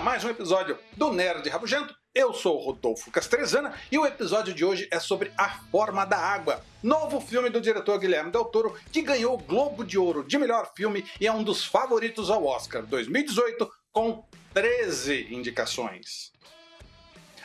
mais um episódio do Nerd Rabugento. Eu sou o Rodolfo Castrezana e o episódio de hoje é sobre A Forma da Água, novo filme do diretor Guilherme Del Toro que ganhou o Globo de Ouro de melhor filme e é um dos favoritos ao Oscar 2018 com 13 indicações.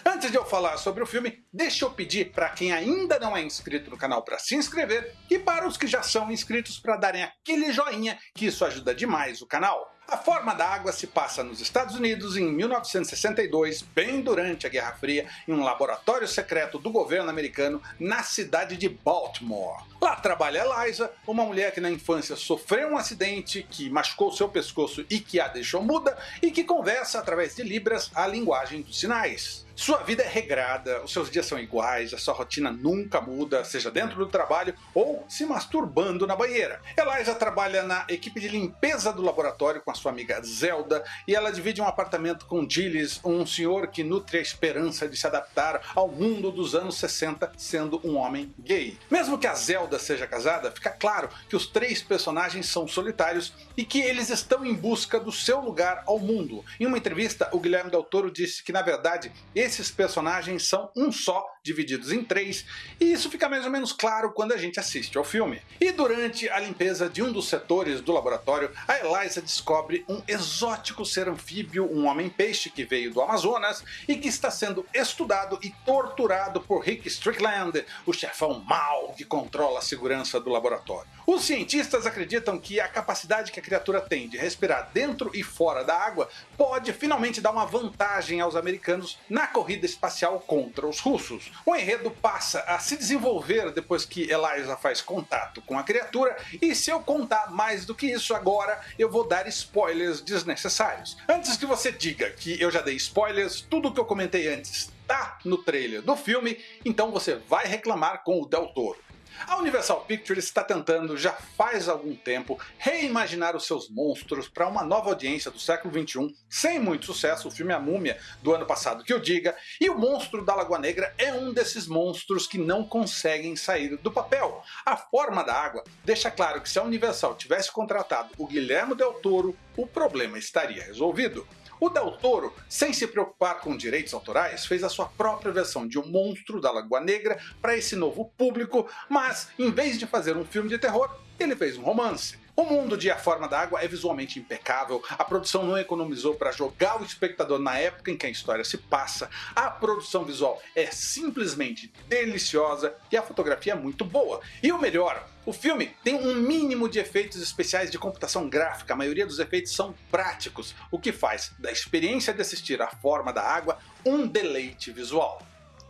Antes de eu falar sobre o filme, deixa eu pedir para quem ainda não é inscrito no canal para se inscrever e para os que já são inscritos para darem aquele joinha que isso ajuda demais o canal. A Forma da Água se passa nos Estados Unidos em 1962, bem durante a Guerra Fria, em um laboratório secreto do governo americano na cidade de Baltimore. Lá trabalha Eliza, uma mulher que na infância sofreu um acidente que machucou seu pescoço e que a deixou muda, e que conversa através de libras a linguagem dos sinais. Sua vida é regrada, os seus dias são iguais, a sua rotina nunca muda, seja dentro do trabalho ou se masturbando na banheira. Eliza trabalha na equipe de limpeza do laboratório com a sua amiga Zelda e ela divide um apartamento com Gilles, um senhor que nutre a esperança de se adaptar ao mundo dos anos 60 sendo um homem gay. Mesmo que a Zelda seja casada, fica claro que os três personagens são solitários e que eles estão em busca do seu lugar ao mundo. Em uma entrevista, o Guilherme Del Toro disse que na verdade esses personagens são um só, divididos em três, e isso fica mais ou menos claro quando a gente assiste ao filme. E durante a limpeza de um dos setores do laboratório, a Eliza descobre um exótico ser anfíbio, um homem-peixe que veio do Amazonas e que está sendo estudado e torturado por Rick Strickland, o chefão mau que controla a segurança do laboratório. Os cientistas acreditam que a capacidade que a criatura tem de respirar dentro e fora da água pode finalmente dar uma vantagem aos americanos na corrida espacial contra os russos. O enredo passa a se desenvolver depois que Eliza faz contato com a criatura, e se eu contar mais do que isso agora, eu vou dar spoilers desnecessários. Antes que você diga que eu já dei spoilers, tudo que eu comentei antes tá no trailer do filme, então você vai reclamar com o Del Toro. A Universal Pictures está tentando, já faz algum tempo, reimaginar os seus monstros para uma nova audiência do século XXI, sem muito sucesso, o filme A Múmia do ano passado que eu diga, e o monstro da Lagoa Negra é um desses monstros que não conseguem sair do papel. A forma da água deixa claro que se a Universal tivesse contratado o Guilherme Del Toro, o problema estaria resolvido. O Del Toro, sem se preocupar com direitos autorais, fez a sua própria versão de O Monstro da Lagoa Negra para esse novo público, mas em vez de fazer um filme de terror, ele fez um romance. O mundo de A Forma da Água é visualmente impecável, a produção não economizou para jogar o espectador na época em que a história se passa, a produção visual é simplesmente deliciosa e a fotografia é muito boa. E o melhor, o filme tem um mínimo de efeitos especiais de computação gráfica, a maioria dos efeitos são práticos, o que faz da experiência de assistir A Forma da Água um deleite visual.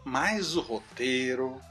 Mas o roteiro...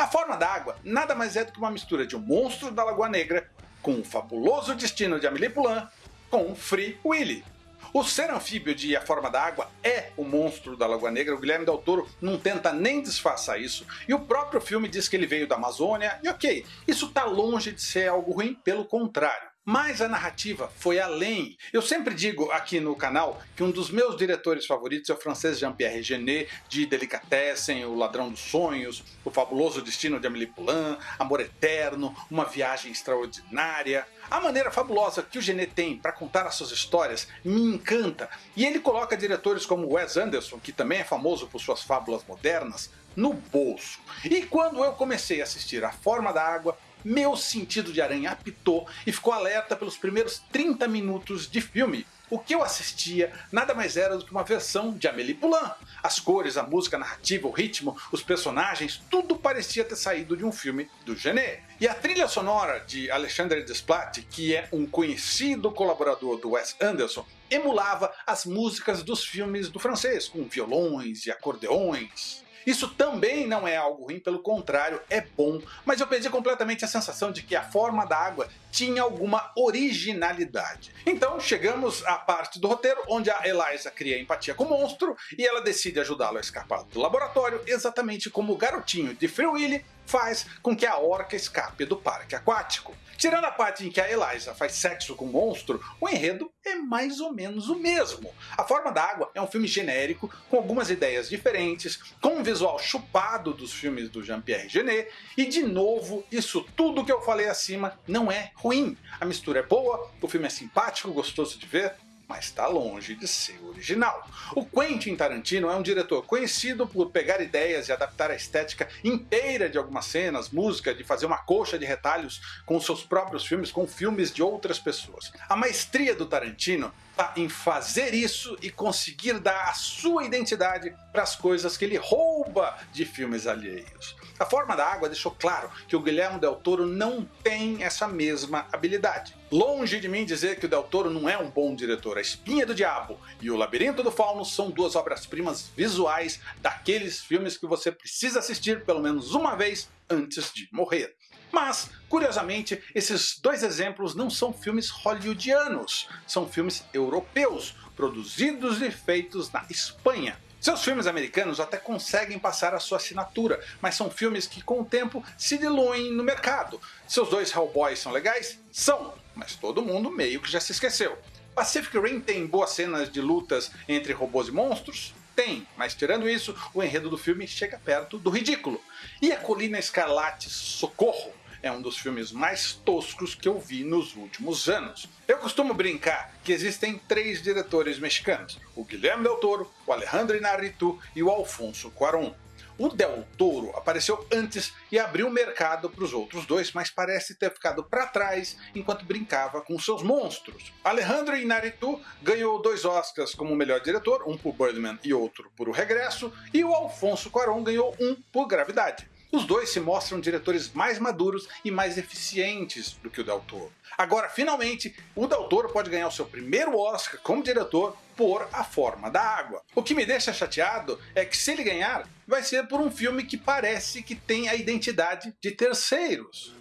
A forma da água nada mais é do que uma mistura de um monstro da Lagoa Negra com o fabuloso destino de Amélie Poulain com Free Willy. O ser anfíbio de A Forma da Água é o monstro da Lagoa Negra, o Guilherme Del Toro não tenta nem disfarçar isso, e o próprio filme diz que ele veio da Amazônia, e ok, isso está longe de ser algo ruim, pelo contrário. Mas a narrativa foi além. Eu sempre digo aqui no canal que um dos meus diretores favoritos é o francês Jean-Pierre Genet, de Delicatessen, O Ladrão dos Sonhos, O Fabuloso Destino de Amélie Poulain, Amor Eterno, Uma Viagem Extraordinária. A maneira fabulosa que o Genet tem para contar as suas histórias me encanta, e ele coloca diretores como Wes Anderson, que também é famoso por suas fábulas modernas, no bolso. E quando eu comecei a assistir A Forma da Água, meu sentido de aranha apitou e ficou alerta pelos primeiros 30 minutos de filme. O que eu assistia nada mais era do que uma versão de Amélie Poulain. As cores, a música, a narrativa, o ritmo, os personagens, tudo parecia ter saído de um filme do Genet. E a trilha sonora de Alexandre Desplat, que é um conhecido colaborador do Wes Anderson, emulava as músicas dos filmes do francês, com violões e acordeões. Isso também não é algo ruim, pelo contrário, é bom, mas eu perdi completamente a sensação de que a forma da água tinha alguma originalidade. Então chegamos à parte do roteiro onde a Eliza cria empatia com o monstro e ela decide ajudá-lo a escapar do laboratório, exatamente como o garotinho de Free Willy faz com que a orca escape do parque aquático. Tirando a parte em que a Eliza faz sexo com o monstro, o enredo é mais ou menos o mesmo. A Forma da Água é um filme genérico, com algumas ideias diferentes, com um visual chupado dos filmes do Jean-Pierre Genet, e de novo, isso tudo que eu falei acima não é ruim. A mistura é boa, o filme é simpático, gostoso de ver, mas está longe de ser original. O Quentin Tarantino é um diretor conhecido por pegar ideias e adaptar a estética inteira de algumas cenas, música, de fazer uma coxa de retalhos com seus próprios filmes, com filmes de outras pessoas. A maestria do Tarantino em fazer isso e conseguir dar a sua identidade para as coisas que ele rouba de filmes alheios. A Forma da Água deixou claro que o Guilherme Del Toro não tem essa mesma habilidade. Longe de mim dizer que o Del Toro não é um bom diretor, A Espinha do Diabo e O Labirinto do Fauno são duas obras-primas visuais daqueles filmes que você precisa assistir pelo menos uma vez antes de morrer. Mas, curiosamente, esses dois exemplos não são filmes hollywoodianos, são filmes europeus, produzidos e feitos na Espanha. Seus filmes americanos até conseguem passar a sua assinatura, mas são filmes que com o tempo se diluem no mercado. Seus dois Hellboys são legais? São, mas todo mundo meio que já se esqueceu. Pacific Rim tem boas cenas de lutas entre robôs e monstros? Tem, mas tirando isso, o enredo do filme chega perto do ridículo. E a Colina Escarlate Socorro é um dos filmes mais toscos que eu vi nos últimos anos. Eu costumo brincar que existem três diretores mexicanos, o Guilherme Del Toro, o Alejandro Inarritu e o Alfonso Cuarón. O Del Toro apareceu antes e abriu mercado para os outros dois, mas parece ter ficado para trás enquanto brincava com seus monstros. Alejandro Inarritu ganhou dois Oscars como melhor diretor, um por Birdman e outro por O Regresso, e o Alfonso Cuarón ganhou um por Gravidade. Os dois se mostram diretores mais maduros e mais eficientes do que o Del Toro. Agora, finalmente, o Del Toro pode ganhar o seu primeiro Oscar como diretor por A Forma da Água. O que me deixa chateado é que se ele ganhar, vai ser por um filme que parece que tem a identidade de terceiros.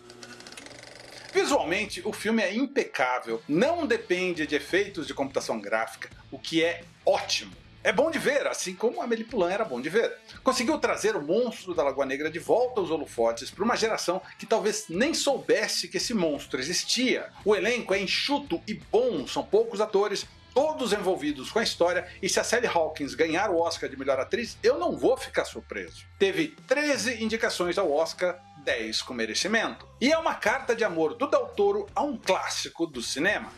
Visualmente, o filme é impecável, não depende de efeitos de computação gráfica, o que é ótimo. É bom de ver, assim como Amélie Poulain era bom de ver. Conseguiu trazer o monstro da Lagoa Negra de volta aos holofotes para uma geração que talvez nem soubesse que esse monstro existia. O elenco é enxuto e bom, são poucos atores, todos envolvidos com a história, e se a Sally Hawkins ganhar o Oscar de melhor atriz, eu não vou ficar surpreso. Teve 13 indicações ao Oscar, 10 com merecimento. E é uma carta de amor do Del Toro a um clássico do cinema.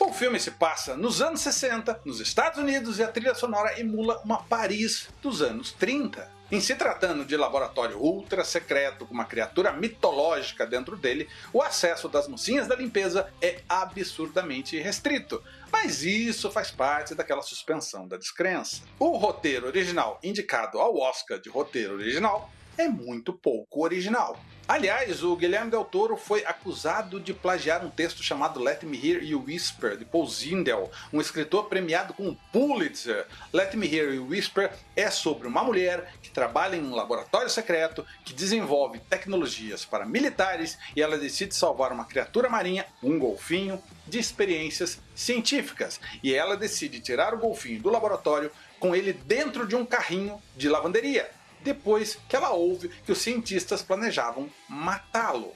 O filme se passa nos anos 60, nos Estados Unidos, e a trilha sonora emula uma Paris dos anos 30. Em se tratando de laboratório ultra secreto com uma criatura mitológica dentro dele, o acesso das mocinhas da limpeza é absurdamente restrito, mas isso faz parte daquela suspensão da descrença. O roteiro original indicado ao Oscar de roteiro original é muito pouco original. Aliás, o Guilherme Del Toro foi acusado de plagiar um texto chamado Let Me Hear You Whisper, de Paul Zindel, um escritor premiado com o Pulitzer. Let Me Hear You Whisper é sobre uma mulher que trabalha em um laboratório secreto que desenvolve tecnologias para militares e ela decide salvar uma criatura marinha, um golfinho, de experiências científicas. E ela decide tirar o golfinho do laboratório com ele dentro de um carrinho de lavanderia depois que ela ouve que os cientistas planejavam matá-lo.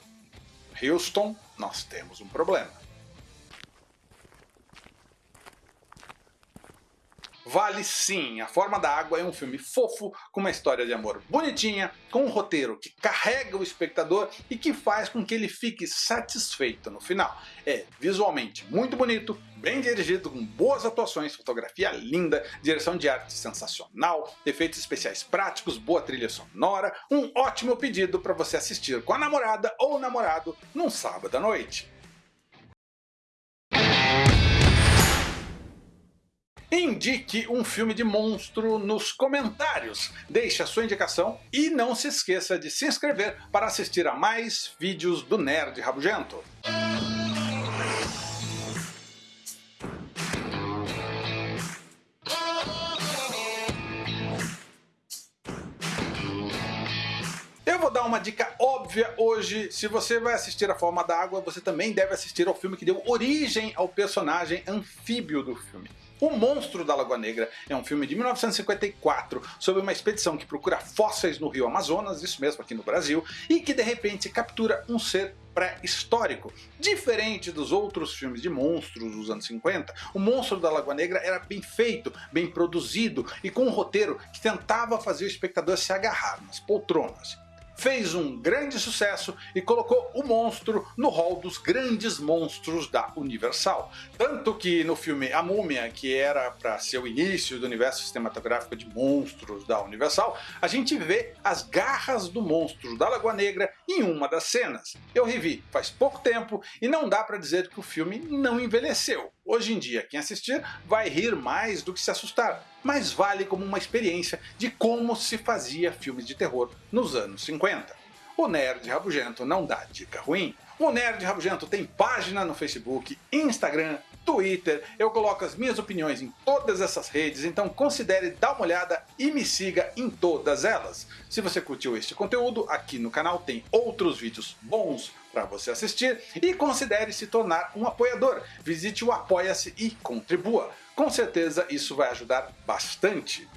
Houston, nós temos um problema. Vale sim, A Forma da Água é um filme fofo, com uma história de amor bonitinha, com um roteiro que carrega o espectador e que faz com que ele fique satisfeito no final. É visualmente muito bonito, bem dirigido, com boas atuações, fotografia linda, direção de arte sensacional, efeitos especiais práticos, boa trilha sonora, um ótimo pedido para você assistir com a namorada ou namorado num sábado à noite. Indique um filme de monstro nos comentários, deixe a sua indicação e não se esqueça de se inscrever para assistir a mais vídeos do Nerd Rabugento. Eu vou dar uma dica óbvia hoje, se você vai assistir A Forma da Água, você também deve assistir ao filme que deu origem ao personagem anfíbio do filme. O Monstro da Lagoa Negra é um filme de 1954 sobre uma expedição que procura fósseis no rio Amazonas, isso mesmo aqui no Brasil, e que de repente captura um ser pré-histórico. Diferente dos outros filmes de monstros dos anos 50, o Monstro da Lagoa Negra era bem feito, bem produzido e com um roteiro que tentava fazer o espectador se agarrar nas poltronas. Fez um grande sucesso e colocou o monstro no hall dos grandes monstros da Universal. Tanto que no filme A Múmia, que era para ser o início do universo cinematográfico de monstros da Universal, a gente vê as garras do monstro da Lagoa Negra em uma das cenas. Eu revi faz pouco tempo e não dá para dizer que o filme não envelheceu. Hoje em dia, quem assistir vai rir mais do que se assustar, mas vale como uma experiência de como se fazia filmes de terror nos anos 50. O Nerd Rabugento não dá dica ruim. O Nerd Rabugento tem página no Facebook, Instagram, Twitter, eu coloco as minhas opiniões em todas essas redes, então considere dar uma olhada e me siga em todas elas. Se você curtiu este conteúdo, aqui no canal tem outros vídeos bons para você assistir e considere se tornar um apoiador. Visite o Apoia-se e contribua. Com certeza isso vai ajudar bastante.